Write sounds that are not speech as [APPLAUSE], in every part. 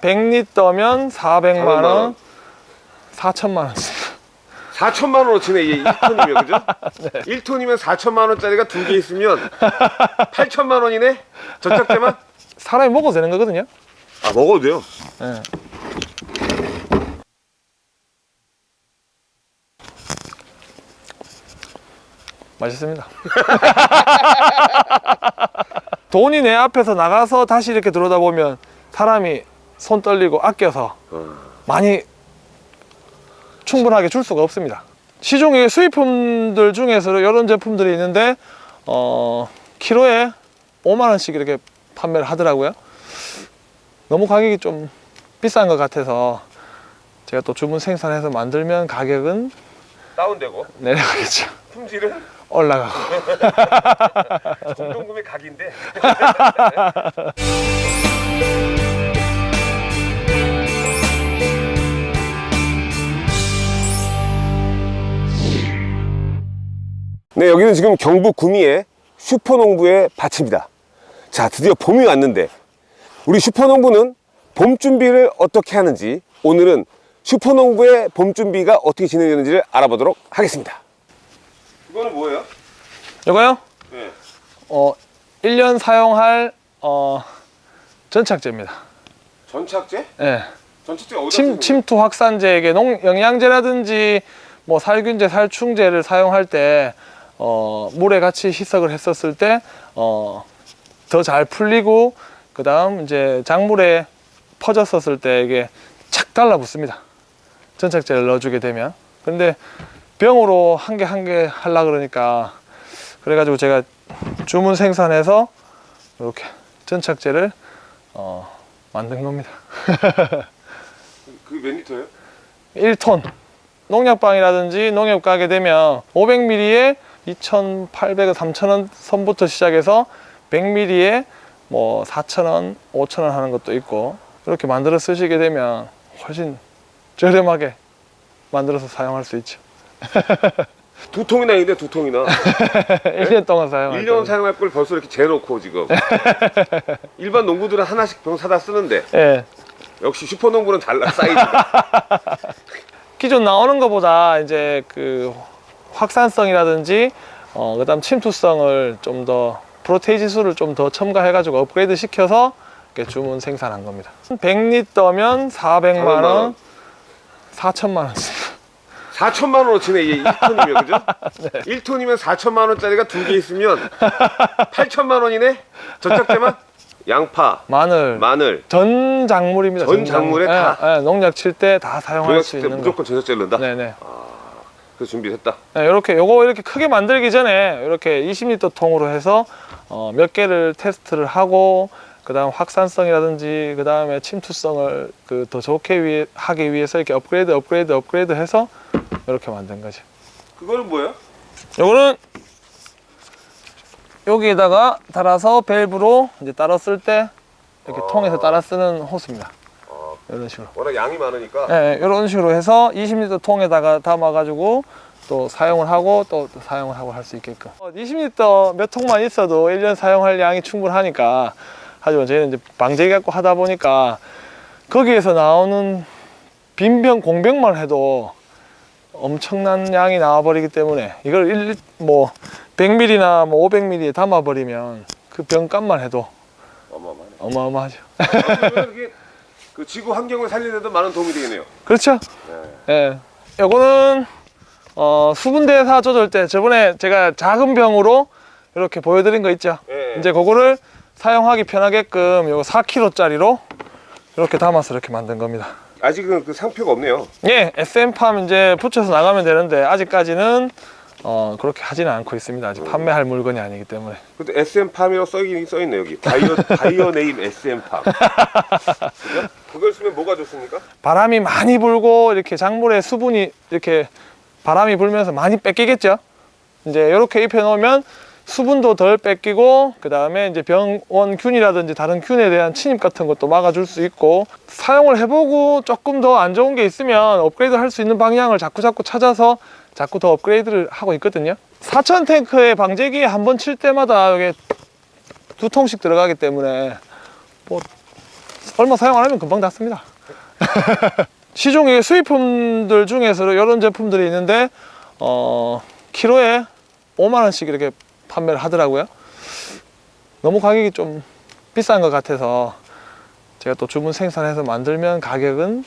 (100리터면) (400만 400만 원) 원. (4천만 원) 4천만 원어치네 이게 1톤이면 그죠? [LAUGHS] 1톤이면 4천만 원짜리가 두 개 있으면 [LAUGHS] 8천만 원이네? 전착제만? 사람이 먹어도 되는 거거든요 아 먹어도 돼요 예. 맛있습니다. [LAUGHS] 돈이 내 앞에서 나가서 다시 이렇게 들어오다 보면 사람이 손 떨리고 아껴서 어. 많이 충분하게 줄 수가 없습니다. 시중에 수입품들 중에서 이런 제품들이 있는데 어 키로에 5만 원씩 이렇게 판매를 하더라고요. 너무 가격이 좀 비싼 것 같아서 제가 또 주문 생산해서 만들면 가격은 다운되고 내려가겠죠. 품질은 올라가고. [LAUGHS] 정동금의 각인데. [LAUGHS] 네 여기는 지금 경북 구미의 슈퍼농부의 밭입니다. 자 드디어 봄이 왔는데 우리 슈퍼농부는 봄 준비를 어떻게 하는지 오늘은 슈퍼농부의 봄 준비가 어떻게 진행되는지를 알아보도록 하겠습니다 이거는 뭐예요? 이거요? 네. 어 1년 사용할 어 전착제입니다. 전착제? 예. 전착제 어디다 침, 침투 확산제에게 농, 영양제라든지 뭐 살균제, 살충제를 사용할 때 어, 물에 같이 희석을 했었을 때 어, 더 잘 풀리고 그 다음 이제 작물에 퍼졌었을 때 이게 착 달라붙습니다. 전착제를 넣어주게 되면. 근데 병으로 한 개 한개 하려 그러니까 그래가지고 제가 주문 생산해서 이렇게 전착제를 어, 만든 겁니다. [LAUGHS] 그게 몇 리터예요? 1톤 농약방이라든지 농협 가게 되면 500ml에 2,800원, 3,000원 선부터 시작해서 100ml에 뭐 4,000원, 5,000원 하는 것도 있고 이렇게 만들어 쓰시게 되면 훨씬 저렴하게 만들어서 사용할 수 있죠 [LAUGHS] 두 통이나 있는데 두 통이나. [LAUGHS] 1년 동안 사용할 1년 거예요. 사용할 걸 벌써 이렇게 재놓고 지금. [LAUGHS] 일반 농부들은 하나씩 병 사다 쓰는데. 예. 역시 슈퍼농부는 달라 사이즈가. 기존 나오는 것보다 이제 그 확산성이라든지 어, 그 다음 침투성을 좀 더 프로테이 지 수를 좀 더 첨가해 가지고 업그레이드 시켜서 이렇게 주문 생산한 겁니다. 100리터면 400만 원 4천만 원 4천만 원어치네 이게 1톤이면 그죠? [LAUGHS] 1톤이면 4천만 원짜리가 두 개 있으면 8천만 원이네? 전착제만? [LAUGHS] 양파, 마늘 마늘 전 작물입니다 전 작물에 예, 다? 예, 농약 칠 때 다 사용할 수 있는 거 무조건 전착제를 넣는다? 네네 그래서 준비했다 네, 이렇게 요거 이렇게 크게 만들기 전에 이렇게 20리터 통으로 해서 어, 몇 개를 테스트를 하고 그 다음 확산성이라든지 그 다음에 침투성을 그 더 좋게 위, 하기 위해서 이렇게 업그레이드 업그레이드 업그레이드 해서 이렇게 만든 거죠. 그거는 뭐예요? 요거는 여기에다가 달아서 밸브로 이제 따랐을 때 이렇게 아. 통에서 따라 쓰는 호스입니다. 아, 이런 식으로. 워낙 양이 많으니까. 네, 이런 식으로 해서 20리터 통에다가 담아가지고 또 사용을 하고 또, 또 사용을 하고 할 수 있게끔. 20리터 몇 통만 있어도 1년 사용할 양이 충분하니까. 하지만 저희는 이제 방제기 갖고 하다 보니까 거기에서 나오는 빈병 공병만 해도 엄청난 양이 나와버리기 때문에 이걸 1, 뭐 100ml나 뭐 500ml에 담아버리면 그 병값만 해도 어마어마하네 어마어마하죠 이게 그 지구 환경을 살리는 데도 많은 도움이 되겠네요 그렇죠 네. 예. 요거는 어, 수분 대사 조절 때 저번에 제가 작은 병으로 이렇게 보여드린 거 있죠. 예. 이제 그거를 사용하기 편하게끔 요거 4kg짜리로 이렇게 담아서 이렇게 만든 겁니다. 아직은 그 상표가 없네요 예, SM팜 이제 붙여서 나가면 되는데 아직까지는 어, 그렇게 하지는 않고 있습니다. 아직 판매할 물건이 아니기 때문에. 근데 SM팜이라고 써있긴 써있네 여기 바이오, [LAUGHS] 바이오 네임 SM팜 그죠? 그걸 쓰면 뭐가 좋습니까? 바람이 많이 불고 이렇게 작물에 수분이 이렇게 바람이 불면서 많이 뺏기겠죠. 이제 이렇게 입혀 놓으면 수분도 덜 뺏기고 그 다음에 이제 병원균이라든지 다른 균에 대한 침입 같은 것도 막아줄 수 있고 사용을 해보고 조금 더 안 좋은 게 있으면 업그레이드 할 수 있는 방향을 자꾸 자꾸 찾아서 자꾸 더 업그레이드를 하고 있거든요 4천 탱크의 방제기 한 번 칠 때마다 이게 두 통씩 들어가기 때문에 뭐 얼마 사용 안 하면 금방 닿습니다. [LAUGHS] 시중에 수입품들 중에서 이런 제품들이 있는데 어 키로에 5만 원씩 이렇게 판매를 하더라고요. 너무 가격이 좀 비싼 것 같아서 제가 또 주문 생산해서 만들면 가격은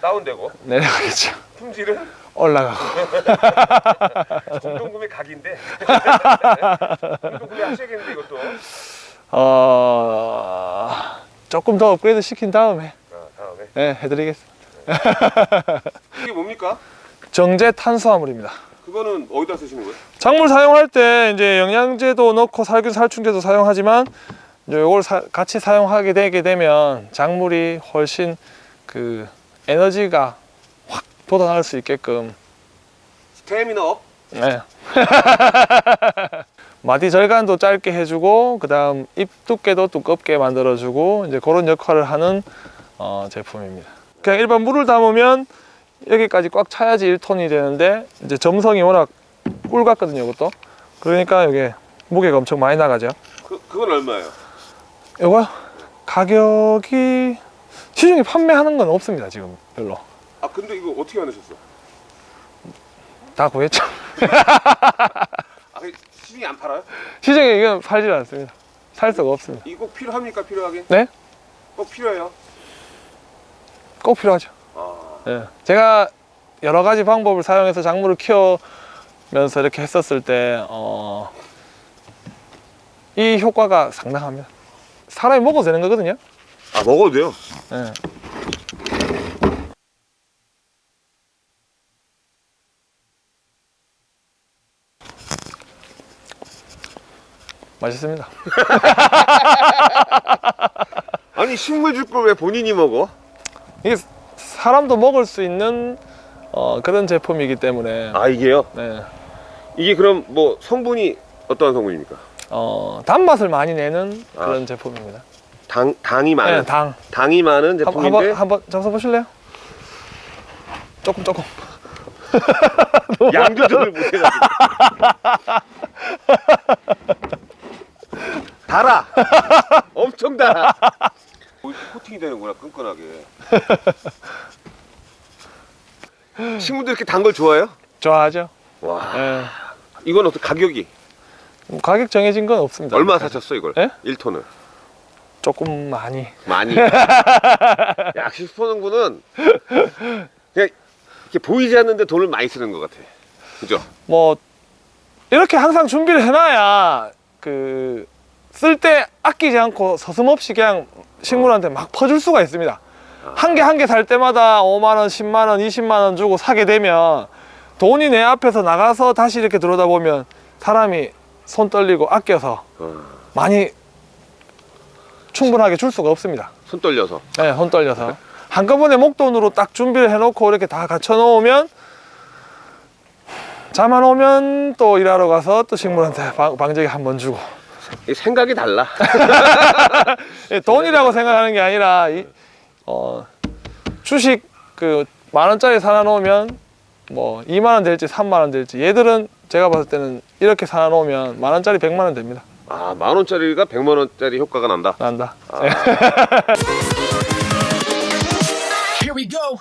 다운되고 내려가겠죠. 품질은 올라가고. [LAUGHS] 공동구매 각인데 [LAUGHS] 공동구매 하셔야겠는데 이것도 어 조금 더 업그레이드 시킨 다음에 아, 다음에 네, 해드리겠습니다. 이게 뭡니까? 정제 탄수화물입니다. 그거는 어디다 쓰시는 거예요? 작물 사용할 때 이제 영양제도 넣고 살균 살충제도 사용하지만 이제 이걸 사- 같이 사용하게 되게 되면 작물이 훨씬 그 에너지가 확 돋아날 수 있게끔 스태미너업 네. [LAUGHS] 마디 절간도 짧게 해주고 그 다음 잎 두께도 두껍게 만들어주고 이제 그런 역할을 하는 어, 제품입니다. 그냥 일반 물을 담으면 여기까지 꽉 차야지 1톤이 되는데 이제 점성이 워낙 꿀 같거든요, 이것도. 그러니까 이게 무게가 엄청 많이 나가죠. 그, 그건 얼마예요? 이거 가격이 시중에 판매하는 건 없습니다, 지금 별로. 아 근데 이거 어떻게 하셨어? 다 구했죠. [LAUGHS] 아 시중에 안 팔아요? 시중에 이건 팔질 않습니다. 살 수가 없습니다. 이거 꼭 필요합니까 필요하게? 네? 꼭 필요해요? 꼭 필요하죠. 아 예. 제가 여러 가지 방법을 사용해서 작물을 키우면서 이렇게 했었을 때, 어, 이 효과가 상당합니다. 사람이 먹어도 되는 거거든요. 아 먹어도 돼요? 예. 맛있습니다. [LAUGHS] 아니 식물 줄 걸 왜 본인이 먹어? 이게 사람도 먹을 수 있는 어, 그런 제품이기 때문에 아 이게요? 네. 이게 그럼 뭐 성분이 어떠한 성분입니까? 어, 단맛을 많이 내는 아. 그런 제품입니다. 당 당이 많은 네, 당. 당이 많은 한- 제품인데 한번 한번 잡숴 보실래요? 조금 조금. [LAUGHS] 양 조절을 못해가지고 [LAUGHS] 달아 엄청 달아 어, 코팅이 되는구나 끈끈하게 [LAUGHS] 친구들 이렇게 단 걸 좋아해요? 좋아하죠. 와 예. 이건 어떻게 가격이 뭐 가격 정해진 건 없습니다. 얼마 사셨어 이걸? 예? 1톤을 조금 많이. 많이 [LAUGHS] 역시 슈퍼농구는 그냥 이렇게 보이지 않는데 돈을 많이 쓰는 것 같아 그죠? 뭐 이렇게 항상 준비를 해놔야 그 쓸 때 아끼지 않고 서슴없이 그냥 식물한테 막 퍼줄 수가 있습니다. 한 개 한 개 살 때마다 5만 원, 10만 원, 20만 원 주고 사게 되면 돈이 내 앞에서 나가서 다시 이렇게 들어다 보면 사람이 손 떨리고 아껴서 어, 많이 충분하게 줄 수가 없습니다. 손 떨려서? 네, 손 떨려서. 한꺼번에 목돈으로 딱 준비를 해놓고 이렇게 다 갖춰 놓으면 잠안 오면 또 일하러 가서 또 식물한테 방, 방제기 한 번 주고. 이 생각이 달라. [LAUGHS] 예, 돈이라고 생각하는 게 아니라 이, 어, 주식 그 만 원짜리 사놔 놓으면 뭐 2만 원 될지 3만 원 될지 얘들은 제가 봤을 때는 이렇게 사놔 놓으면 만 원짜리 100만 원 됩니다. 아 만원짜리가 백만원짜리 효과가 난다 난다. Here we go.